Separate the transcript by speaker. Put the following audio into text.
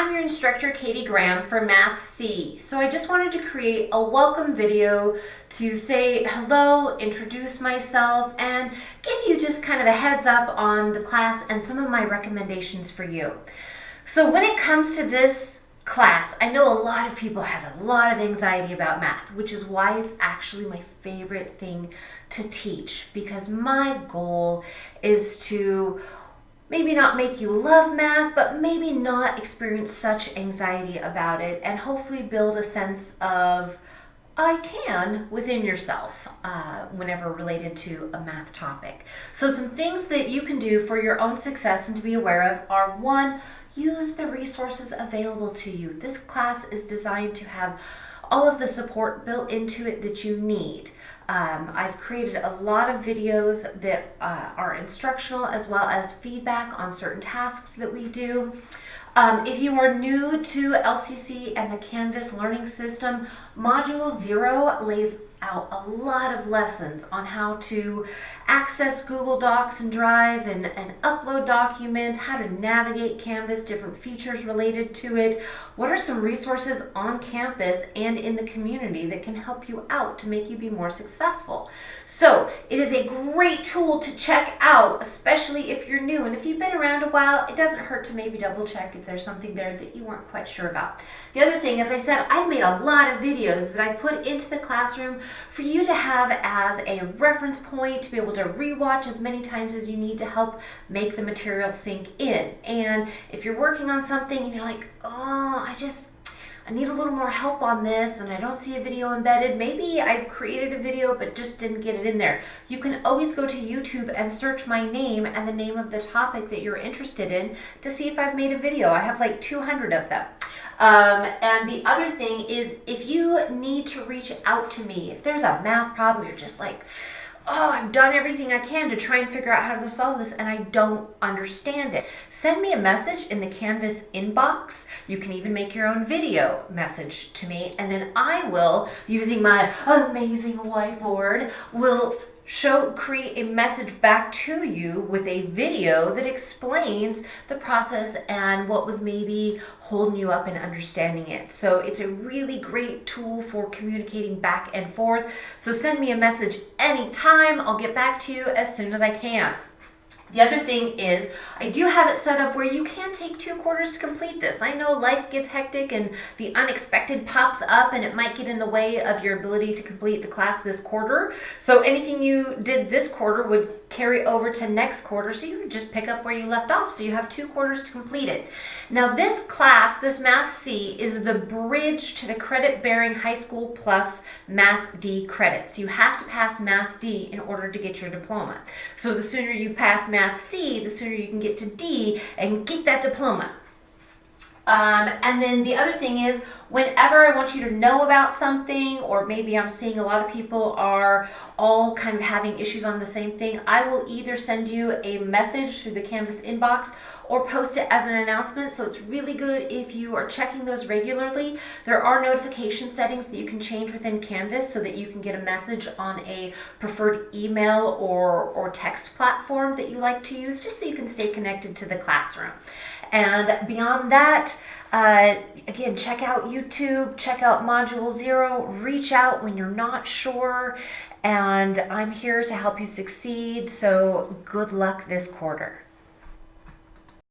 Speaker 1: I'm your instructor Katie Graham for Math C. So I just wanted to create a welcome video to say hello, introduce myself, and give you just kind of a heads up on the class and some of my recommendations for you. So when it comes to this class, I know a lot of people have a lot of anxiety about math, which is why it's actually my favorite thing to teach because my goal is to maybe not make you love math, but maybe not experience such anxiety about it and hopefully build a sense of I can within yourself uh, whenever related to a math topic. So some things that you can do for your own success and to be aware of are one, use the resources available to you. This class is designed to have all of the support built into it that you need. Um, I've created a lot of videos that uh, are instructional as well as feedback on certain tasks that we do. Um, if you are new to LCC and the Canvas learning system, Module 0 lays out a lot of lessons on how to access Google Docs and Drive and, and upload documents, how to navigate Canvas, different features related to it. What are some resources on campus and in the community that can help you out to make you be more successful? So it is a great tool to check out, especially if you're new. And if you've been around a while, it doesn't hurt to maybe double check if there's something there that you weren't quite sure about. The other thing, as I said, I've made a lot of videos that I put into the classroom for you to have as a reference point to be able to rewatch as many times as you need to help make the material sink in. And if you're working on something and you're like, oh, I just, I need a little more help on this and I don't see a video embedded. Maybe I've created a video but just didn't get it in there. You can always go to YouTube and search my name and the name of the topic that you're interested in to see if I've made a video. I have like 200 of them. Um, and the other thing is if you need to reach out to me, if there's a math problem, you're just like, oh, I've done everything I can to try and figure out how to solve this and I don't understand it. Send me a message in the Canvas inbox. You can even make your own video message to me and then I will, using my amazing whiteboard, will show create a message back to you with a video that explains the process and what was maybe holding you up in understanding it. So it's a really great tool for communicating back and forth. So send me a message anytime. I'll get back to you as soon as I can. The other thing is I do have it set up where you can take two quarters to complete this. I know life gets hectic and the unexpected pops up and it might get in the way of your ability to complete the class this quarter. So anything you did this quarter would carry over to next quarter. So you just pick up where you left off. So you have two quarters to complete it. Now this class, this Math C, is the bridge to the credit bearing high school plus Math D credits. You have to pass Math D in order to get your diploma. So the sooner you pass Math Math C, the sooner you can get to D and get that diploma. Um, and then the other thing is whenever I want you to know about something or maybe I'm seeing a lot of people are all kind of having issues on the same thing, I will either send you a message through the Canvas inbox or post it as an announcement. So it's really good if you are checking those regularly. There are notification settings that you can change within Canvas so that you can get a message on a preferred email or, or text platform that you like to use just so you can stay connected to the classroom. And beyond that, uh, again, check out YouTube, check out Module Zero, reach out when you're not sure, and I'm here to help you succeed. So good luck this quarter.